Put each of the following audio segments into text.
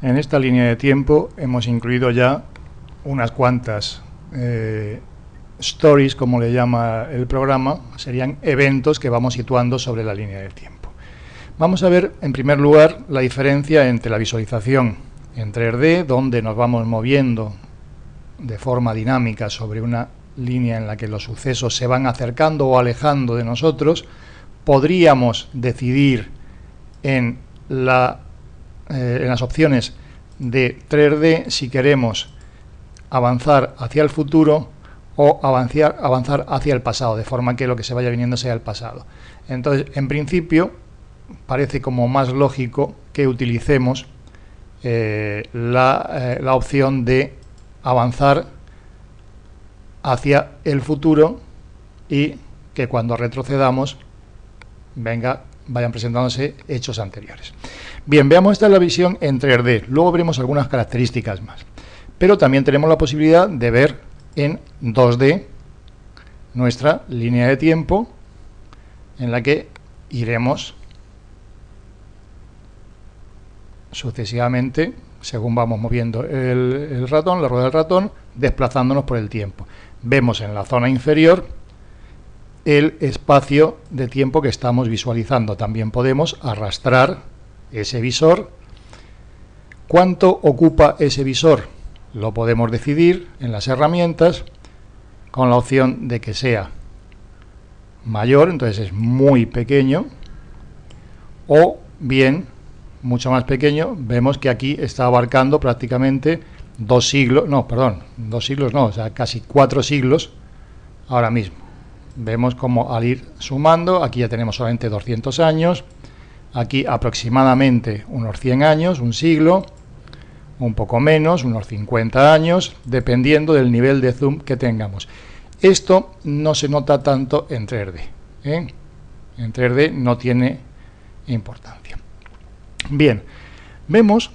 En esta línea de tiempo hemos incluido ya unas cuantas eh, stories, como le llama el programa, serían eventos que vamos situando sobre la línea del tiempo. Vamos a ver, en primer lugar, la diferencia entre la visualización en 3D, donde nos vamos moviendo de forma dinámica sobre una línea en la que los sucesos se van acercando o alejando de nosotros, podríamos decidir en, la, eh, en las opciones de 3D si queremos avanzar hacia el futuro o avanzar, avanzar hacia el pasado, de forma que lo que se vaya viniendo sea el pasado. Entonces, en principio, parece como más lógico que utilicemos eh, la, eh, la opción de avanzar hacia el futuro y que cuando retrocedamos venga, vayan presentándose hechos anteriores. Bien, veamos esta es la visión en 3D, luego veremos algunas características más. Pero también tenemos la posibilidad de ver en 2D nuestra línea de tiempo en la que iremos sucesivamente, según vamos moviendo el, el ratón, la rueda del ratón, desplazándonos por el tiempo. Vemos en la zona inferior el espacio de tiempo que estamos visualizando. También podemos arrastrar ese visor. ¿Cuánto ocupa ese visor? Lo podemos decidir en las herramientas con la opción de que sea mayor, entonces es muy pequeño, o bien mucho más pequeño, vemos que aquí está abarcando prácticamente dos siglos, no, perdón, dos siglos no, o sea, casi cuatro siglos ahora mismo. Vemos como al ir sumando, aquí ya tenemos solamente 200 años, aquí aproximadamente unos 100 años, un siglo, un poco menos, unos 50 años, dependiendo del nivel de zoom que tengamos. Esto no se nota tanto en 3D. ¿eh? En 3D no tiene importancia. Bien, vemos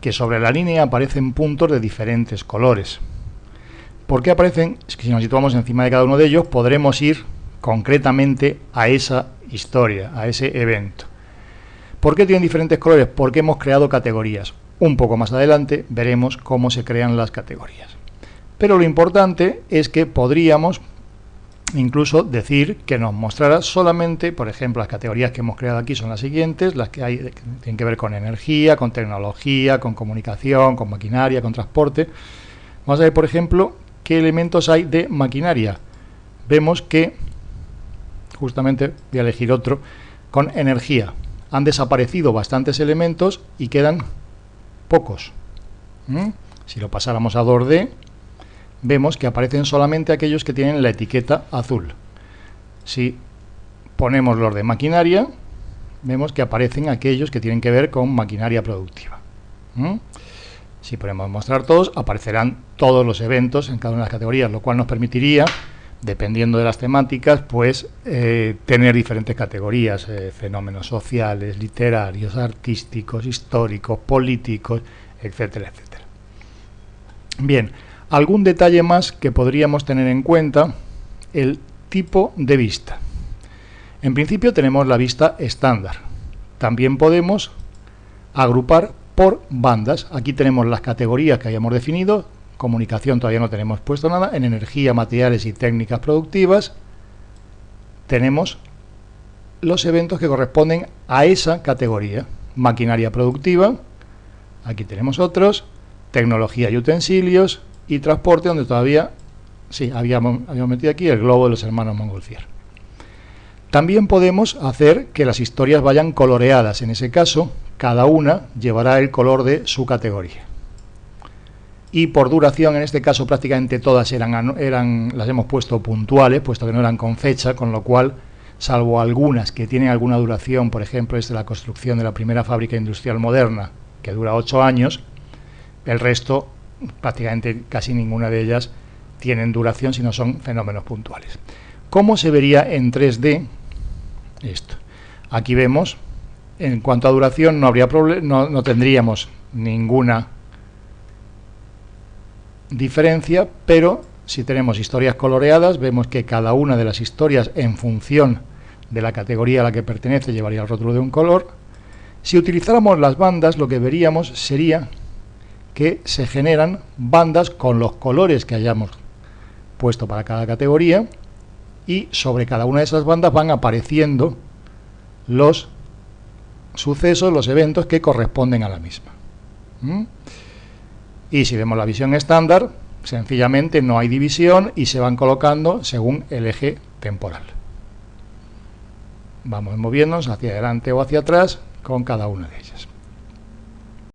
que sobre la línea aparecen puntos de diferentes colores. ¿Por qué aparecen? Es que si nos situamos encima de cada uno de ellos podremos ir concretamente a esa historia, a ese evento. ¿Por qué tienen diferentes colores? Porque hemos creado categorías. Un poco más adelante veremos cómo se crean las categorías. Pero lo importante es que podríamos incluso decir que nos mostrará solamente, por ejemplo, las categorías que hemos creado aquí son las siguientes, las que, hay, que tienen que ver con energía, con tecnología, con comunicación, con maquinaria, con transporte. Vamos a ver, por ejemplo, qué elementos hay de maquinaria. Vemos que, justamente voy a elegir otro, con energía. Han desaparecido bastantes elementos y quedan pocos. Si lo pasáramos a 2D, vemos que aparecen solamente aquellos que tienen la etiqueta azul. Si ponemos los de maquinaria, vemos que aparecen aquellos que tienen que ver con maquinaria productiva. Si ponemos mostrar todos, aparecerán todos los eventos en cada una de las categorías, lo cual nos permitiría, dependiendo de las temáticas, pues eh, tener diferentes categorías, eh, fenómenos sociales, literarios, artísticos, históricos, políticos, etcétera, etcétera. Bien, Algún detalle más que podríamos tener en cuenta, el tipo de vista. En principio tenemos la vista estándar. También podemos agrupar por bandas. Aquí tenemos las categorías que hayamos definido. Comunicación todavía no tenemos puesto nada. En energía, materiales y técnicas productivas tenemos los eventos que corresponden a esa categoría. Maquinaria productiva, aquí tenemos otros, tecnología y utensilios, y transporte, donde todavía, sí, habíamos, habíamos metido aquí el globo de los hermanos Montgolfier. También podemos hacer que las historias vayan coloreadas. En ese caso, cada una llevará el color de su categoría. Y por duración, en este caso prácticamente todas eran, las hemos puesto puntuales, puesto que no eran con fecha, con lo cual, salvo algunas que tienen alguna duración, por ejemplo, es de la construcción de la primera fábrica industrial moderna, que dura ocho años, el resto prácticamente casi ninguna de ellas tienen duración, sino son fenómenos puntuales. ¿Cómo se vería en 3D esto? Aquí vemos, en cuanto a duración, no, habría no, no tendríamos ninguna diferencia, pero si tenemos historias coloreadas, vemos que cada una de las historias, en función de la categoría a la que pertenece, llevaría el rótulo de un color. Si utilizáramos las bandas, lo que veríamos sería que se generan bandas con los colores que hayamos puesto para cada categoría y sobre cada una de esas bandas van apareciendo los sucesos, los eventos que corresponden a la misma. Y si vemos la visión estándar, sencillamente no hay división y se van colocando según el eje temporal. Vamos moviéndonos hacia adelante o hacia atrás con cada una de ellas.